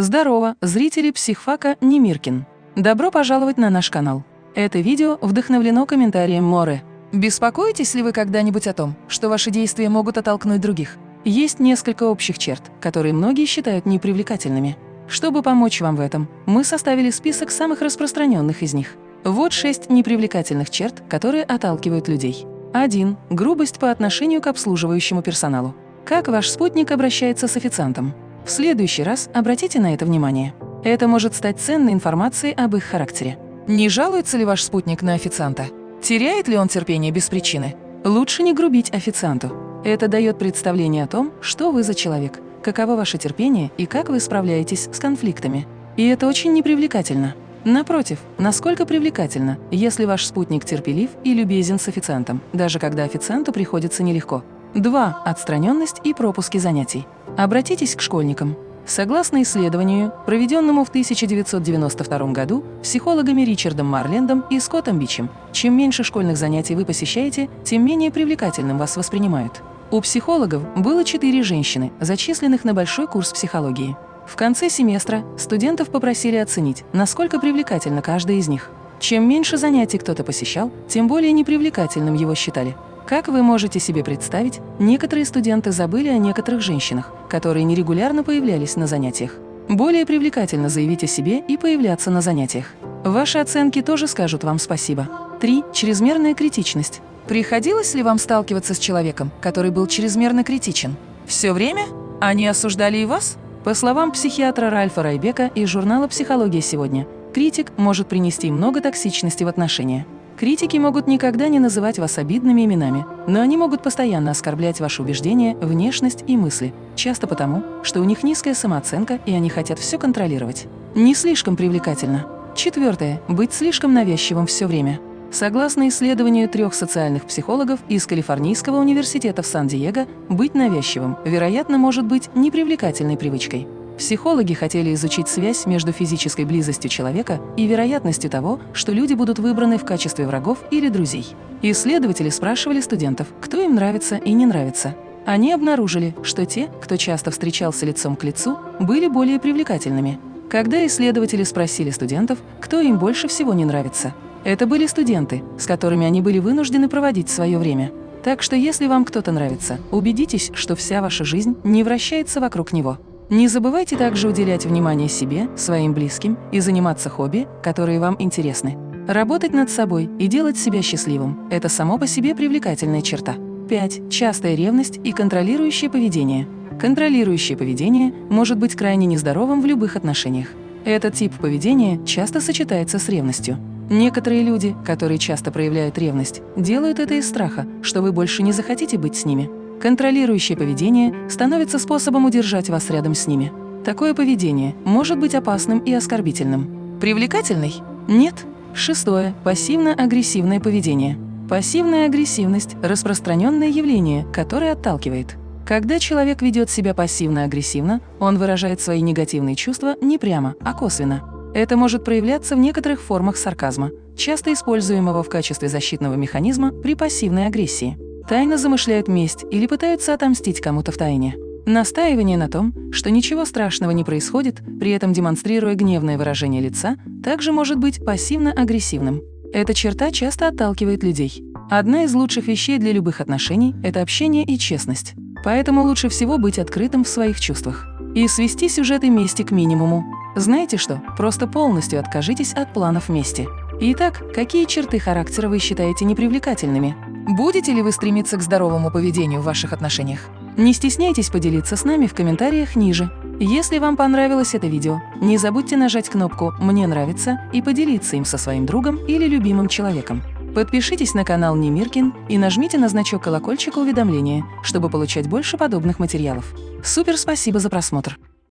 Здорово, зрители психфака Немиркин. Добро пожаловать на наш канал. Это видео вдохновлено комментарием Море. Беспокоитесь ли вы когда-нибудь о том, что ваши действия могут оттолкнуть других? Есть несколько общих черт, которые многие считают непривлекательными. Чтобы помочь вам в этом, мы составили список самых распространенных из них. Вот шесть непривлекательных черт, которые отталкивают людей. 1. Грубость по отношению к обслуживающему персоналу. Как ваш спутник обращается с официантом? В следующий раз обратите на это внимание. Это может стать ценной информацией об их характере. Не жалуется ли ваш спутник на официанта? Теряет ли он терпение без причины? Лучше не грубить официанту. Это дает представление о том, что вы за человек, каково ваше терпение и как вы справляетесь с конфликтами. И это очень непривлекательно. Напротив, насколько привлекательно, если ваш спутник терпелив и любезен с официантом, даже когда официанту приходится нелегко. 2. Отстраненность и пропуски занятий. Обратитесь к школьникам. Согласно исследованию, проведенному в 1992 году психологами Ричардом Марлендом и Скоттом Бичем, чем меньше школьных занятий вы посещаете, тем менее привлекательным вас воспринимают. У психологов было четыре женщины, зачисленных на большой курс психологии. В конце семестра студентов попросили оценить, насколько привлекательна каждая из них. Чем меньше занятий кто-то посещал, тем более непривлекательным его считали. Как вы можете себе представить, некоторые студенты забыли о некоторых женщинах, которые нерегулярно появлялись на занятиях. Более привлекательно заявить о себе и появляться на занятиях. Ваши оценки тоже скажут вам спасибо. 3. Чрезмерная критичность. Приходилось ли вам сталкиваться с человеком, который был чрезмерно критичен? Все время? Они осуждали и вас? По словам психиатра Ральфа Райбека из журнала «Психология сегодня», критик может принести много токсичности в отношения. Критики могут никогда не называть вас обидными именами, но они могут постоянно оскорблять ваши убеждения, внешность и мысли, часто потому, что у них низкая самооценка и они хотят все контролировать. Не слишком привлекательно. Четвертое. Быть слишком навязчивым все время. Согласно исследованию трех социальных психологов из Калифорнийского университета в Сан-Диего, быть навязчивым, вероятно, может быть непривлекательной привычкой. Психологи хотели изучить связь между физической близостью человека и вероятностью того, что люди будут выбраны в качестве врагов или друзей. Исследователи спрашивали студентов, кто им нравится и не нравится. Они обнаружили, что те, кто часто встречался лицом к лицу, были более привлекательными. Когда исследователи спросили студентов, кто им больше всего не нравится, это были студенты, с которыми они были вынуждены проводить свое время. Так что если вам кто-то нравится, убедитесь, что вся ваша жизнь не вращается вокруг него. Не забывайте также уделять внимание себе, своим близким и заниматься хобби, которые вам интересны. Работать над собой и делать себя счастливым – это само по себе привлекательная черта. 5. Частая ревность и контролирующее поведение. Контролирующее поведение может быть крайне нездоровым в любых отношениях. Этот тип поведения часто сочетается с ревностью. Некоторые люди, которые часто проявляют ревность, делают это из страха, что вы больше не захотите быть с ними. Контролирующее поведение становится способом удержать вас рядом с ними. Такое поведение может быть опасным и оскорбительным. Привлекательный? Нет. Шестое. Пассивно-агрессивное поведение. Пассивная агрессивность – распространенное явление, которое отталкивает. Когда человек ведет себя пассивно-агрессивно, он выражает свои негативные чувства не прямо, а косвенно. Это может проявляться в некоторых формах сарказма, часто используемого в качестве защитного механизма при пассивной агрессии. Тайно замышляют месть или пытаются отомстить кому-то в тайне. Настаивание на том, что ничего страшного не происходит, при этом демонстрируя гневное выражение лица, также может быть пассивно-агрессивным. Эта черта часто отталкивает людей. Одна из лучших вещей для любых отношений – это общение и честность. Поэтому лучше всего быть открытым в своих чувствах и свести сюжеты мести к минимуму. Знаете что? Просто полностью откажитесь от планов мести. Итак, какие черты характера вы считаете непривлекательными? Будете ли вы стремиться к здоровому поведению в ваших отношениях? Не стесняйтесь поделиться с нами в комментариях ниже. Если вам понравилось это видео, не забудьте нажать кнопку «Мне нравится» и поделиться им со своим другом или любимым человеком. Подпишитесь на канал Немиркин и нажмите на значок колокольчика уведомления, чтобы получать больше подобных материалов. Супер спасибо за просмотр!